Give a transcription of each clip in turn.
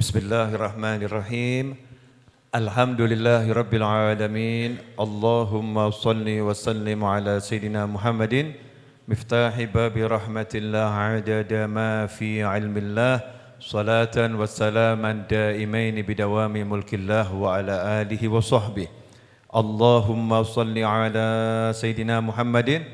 Bismillahirrahmanirrahim. Alhamdulillahi Rabbil Alamin. Allahumma salli wa sallim ala Sayyidina Muhammadin. Miftahi babi rahmatillah adada ma fi ilmillah. Salatan wa salaman daimain bidawami mulkillah wa ala alihi wa sahbihi. Allahumma salli ala Sayyidina Muhammadin.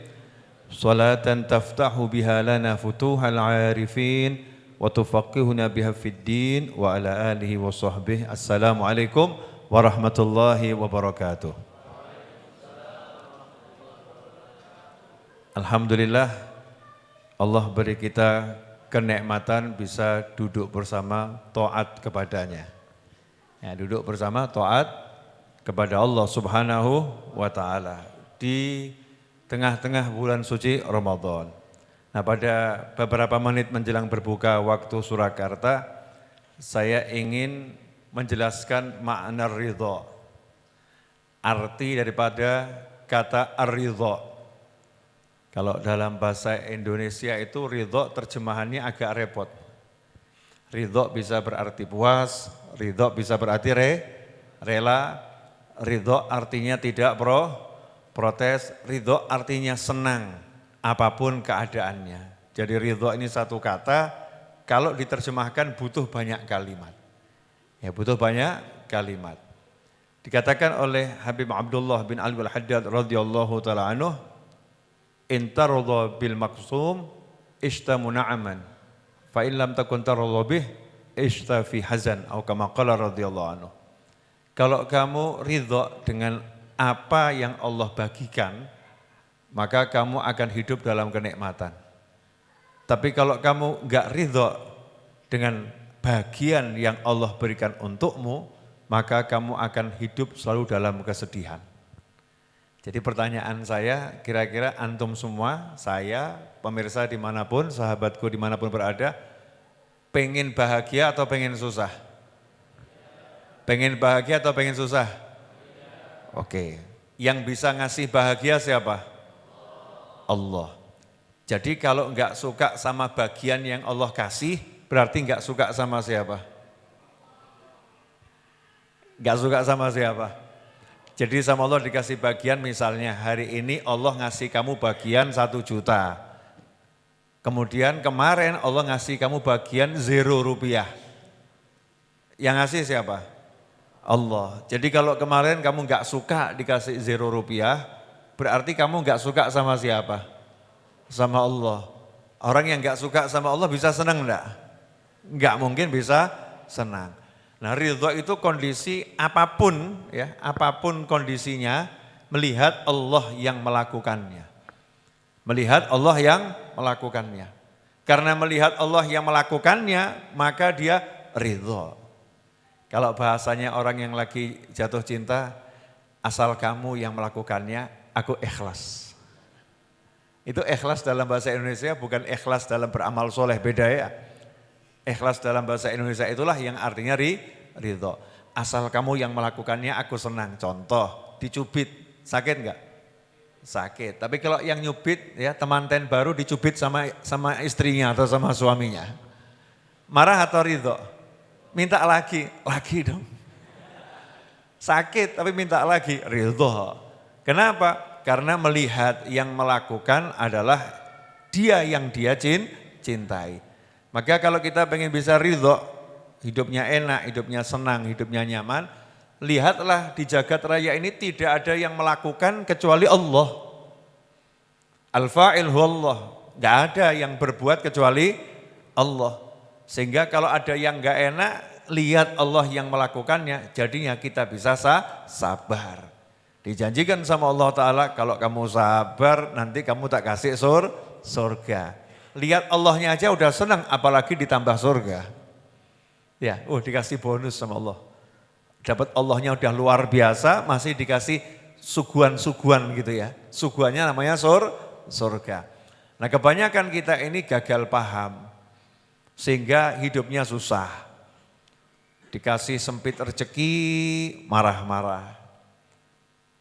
Salatan taftahu biha lana futuhal arifin. wa tufaqihuna biha fid din wa ala alihi wa sahbihi. Assalamualaikum warahmatullahi wabarakatuh. Alhamdulillah Allah beri kita kenikmatan bisa duduk bersama taat kepadanya. Ya, duduk bersama taat kepada Allah Subhanahu wa taala di tengah-tengah bulan suci Ramadan. Nah pada beberapa menit menjelang berbuka waktu Surakarta, saya ingin menjelaskan makna ridho. Arti daripada kata ar-ridho. Kalau dalam bahasa Indonesia itu ridho terjemahannya agak repot. Ridho bisa berarti puas, ridho bisa berarti re, rela, ridho artinya tidak pro, protes, ridho artinya senang apa pun keadaannya. Jadi ridho ini satu kata, kalau diterjemahkan butuh banyak kalimat. Ya butuh banyak kalimat. Dikatakan oleh Habib Abdullah bin Ali al-Haddad radhiyallahu taala anhu, "Intaradha bil maqsum ishtamu na'aman, fa in lam takun taradha bih ishta fi hazan." Atau kama qala radhiyallahu anhu. Kalau kamu ridho dengan apa yang Allah bagikan, maka kamu akan hidup dalam kenikmatan. Tapi kalau kamu enggak ridho dengan bagian yang Allah berikan untukmu, maka kamu akan hidup selalu dalam kesedihan. Jadi pertanyaan saya, kira-kira antum semua, saya, pemirsa di mana pun, sahabatku di mana pun berada, pengen bahagia atau pengen susah? Pengen bahagia atau pengen susah? Oke, yang bisa ngasih bahagia siapa? Allah. Jadi kalau enggak suka sama bagian yang Allah kasih, berarti enggak suka sama siapa? Enggak suka sama siapa? Jadi sama Allah dikasih bagian misalnya hari ini Allah ngasih kamu bagian satu juta. Kemudian kemarin Allah ngasih kamu bagian zero rupiah. Yang ngasih siapa? Allah. Jadi kalau kemarin kamu enggak suka dikasih zero rupiah, Berarti kamu nggak suka sama siapa? Sama Allah. Orang yang nggak suka sama Allah bisa senang enggak? Nggak mungkin bisa senang. Nah ridho itu kondisi apa pun ya, apa pun kondisinya melihat Allah yang melakukannya. Melihat Allah yang melakukannya. Karena melihat Allah yang melakukannya, maka dia ridho. Kalau bahasanya orang yang lagi jatuh cinta, asal kamu yang melakukannya, aku ikhlas. Itu ikhlas dalam bahasa Indonesia bukan ikhlas dalam beramal soleh, beda ya. Ikhlas dalam bahasa Indonesia itulah yang artinya ri, ridho. Asal kamu yang melakukannya aku senang. Contoh, dicubit, sakit enggak? Sakit. Tapi kalau yang nyubit ya temanten baru dicubit sama sama istrinya atau sama suaminya. Marah atau ridho? Minta lagi, lagi dong. Sakit tapi minta lagi, ridho. Kenapa? Karena melihat yang melakukan adalah dia yang dia cintai. Maka kalau kita pengen bisa ridho, hidupnya enak, hidupnya senang, hidupnya nyaman, lihatlah di jagat raya ini tidak ada yang melakukan kecuali Allah. Al-fa'il Allah, gak ada yang berbuat kecuali Allah. Sehingga kalau ada yang gak enak, lihat Allah yang melakukannya, jadinya kita bisa sabar. Dijanjikan sama Allah Ta'ala kalau kamu sabar nanti kamu tak kasih sur, surga. Lihat Allahnya aja udah senang apalagi ditambah surga. Ya, oh dikasih bonus sama Allah. Dapat Allahnya udah luar biasa masih dikasih suguhan-suguhan gitu ya. Suguhannya namanya sur, surga. Nah kebanyakan kita ini gagal paham. Sehingga hidupnya susah. Dikasih sempit rezeki, marah-marah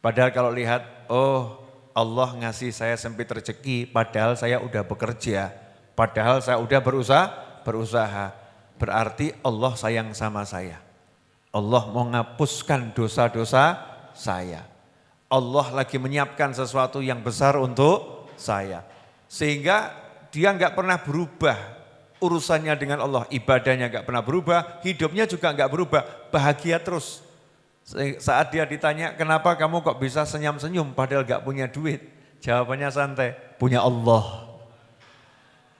Padahal kalau lihat, oh Allah ngasih saya sempit rezeki, padahal saya udah bekerja, padahal saya udah berusaha, berusaha. berarti Allah sayang sama saya. Allah mau ngapuskan dosa-dosa saya. Allah lagi menyiapkan sesuatu yang besar untuk saya. Sehingga dia nggak pernah berubah urusannya dengan Allah, ibadahnya nggak pernah berubah, hidupnya juga nggak berubah, bahagia terus. Saat dia ditanya, kenapa kamu kok bisa senyum-senyum padahal nggak punya duit? Jawabannya santai, punya Allah.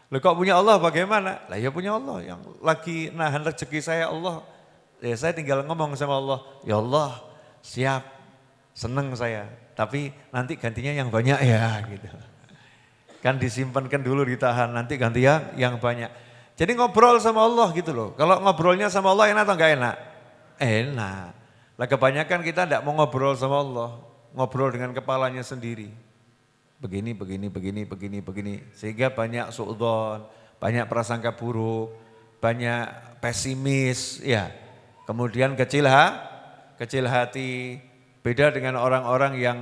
Loh kok punya Allah bagaimana? Lah ya punya Allah yang lagi nahan rezeki saya Allah. Ya saya tinggal ngomong sama Allah, ya Allah siap, seneng saya. Tapi nanti gantinya yang banyak ya gitu. Kan disimpankan dulu ditahan, nanti ganti yang, yang banyak. Jadi ngobrol sama Allah gitu loh. Kalau ngobrolnya sama Allah enak atau enggak enak? Enak. Lah kebanyakan kita tidak mau ngobrol sama Allah. Ngobrol dengan kepalanya sendiri begini, begini, begini, begini, begini. Sehingga banyak suudon, banyak prasangka buruk, banyak pesimis, ya. Kemudian kecil ha, kecil hati, beda dengan orang-orang yang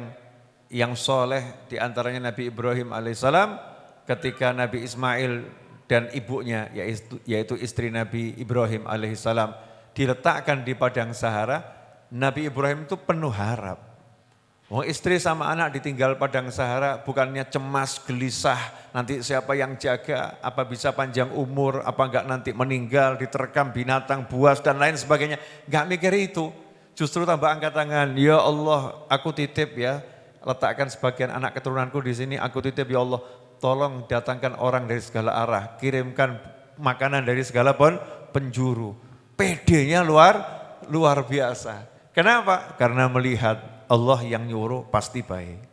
yang soleh di antaranya Nabi Ibrahim alaihissalam ketika Nabi Ismail dan ibunya yaitu, yaitu istri Nabi Ibrahim alaihissalam diletakkan di padang Sahara, Nabi Ibrahim itu penuh harap Oh istri sama anak ditinggal padang Sahara bukannya cemas, gelisah, nanti siapa yang jaga, apa bisa panjang umur, apa enggak nanti meninggal, diterkam binatang, buas dan lain sebagainya. Enggak mikir itu, justru tambah angkat tangan, ya Allah aku titip ya, letakkan sebagian anak keturunanku di sini, aku titip ya Allah, tolong datangkan orang dari segala arah, kirimkan makanan dari segala pun penjuru. PD-nya luar luar biasa. Kenapa? Karena melihat Allah yang nyuruh pasti baik.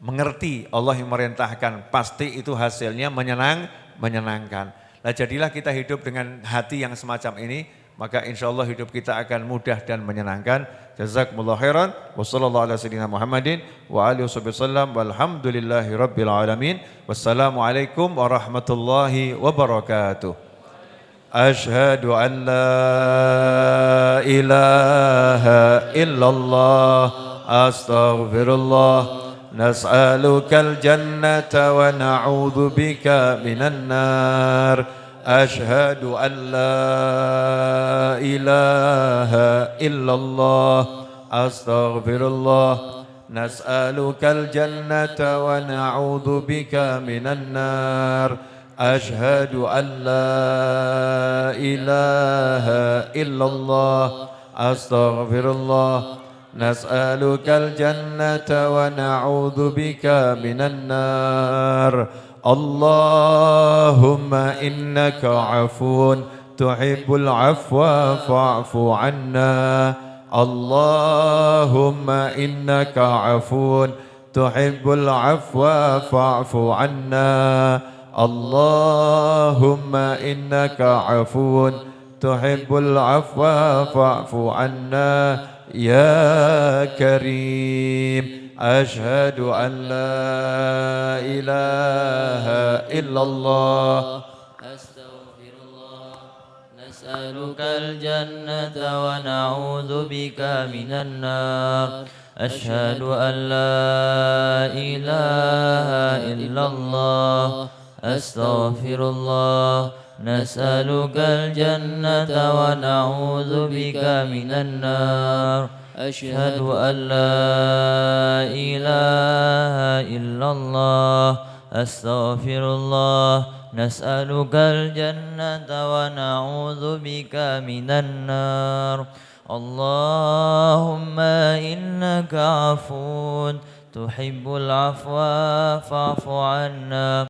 Mengerti Allah yang merintahkan pasti itu hasilnya menyenang, menyenangkan. Nah jadilah kita hidup dengan hati yang semacam ini, maka insya Allah hidup kita akan mudah dan menyenangkan. Jazakumullah khairan. Wassalamualaikum warahmatullahi wabarakatuh. أشهد أن لا إله إلا الله أستغفر الله. نسألك الجنة ونعوذ بك من النار. أشهد أن لا إله إلا الله أستغفر الله. نسألك الجنة ونعوذ بك من النار. أشهد أن لا إله إلا الله أستغفر الله. نسألك الجنة ونعوذ بك من النار. اللهم إنك عفو تحب العفو فاعف عنا. اللهم إنك عفو تحب العفو فاعف عنا. اللهم إنك عفو تحب العفو فاعف عنا يا كريم. أشهد أن لا إله إلا الله. أستغفر الله. نسألك الجنة ونعوذ بك من النار. أشهد أن لا إله إلا الله. أستغفر الله. نسألك الجنة ونعوذ بك من النار. أشهد أن لا إله إلا الله. أستغفر الله. نسألك الجنة ونعوذ بك من النار. اللهم إنك عفو. تحب العفو فاعف عنا.